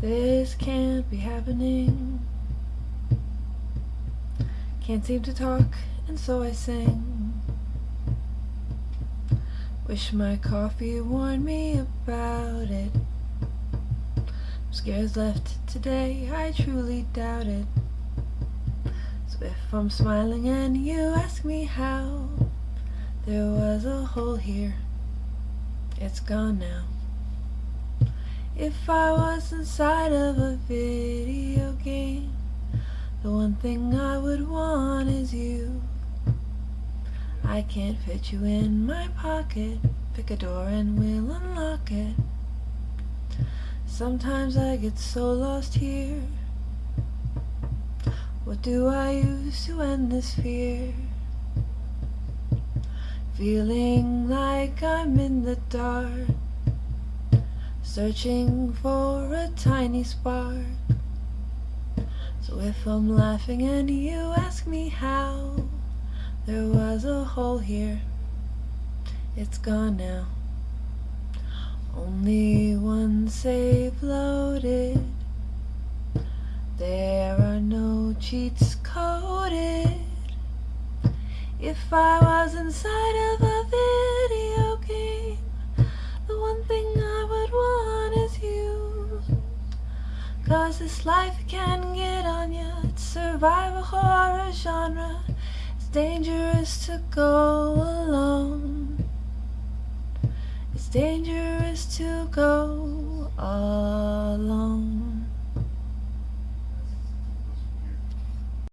This can't be happening. Can't seem to talk, and so I sing. Wish my coffee warned me about it. Scares left today, I truly doubt it. So if I'm smiling and you ask me how, there was a hole here, it's gone now. If I was inside of a video game, the one thing I would want is you. I can't fit you in my pocket, pick a door and we'll unlock it. Sometimes I get so lost here. What do I use to end this fear? Feeling like I'm in the dark Searching for a tiny spark. So if I'm laughing and you ask me how There was a hole here. It's gone now. Only one save loaded. There are no cheats coded. If I was inside of a Cause this life can get on ya. It's survival horror genre. It's dangerous to go alone. It's dangerous to go alone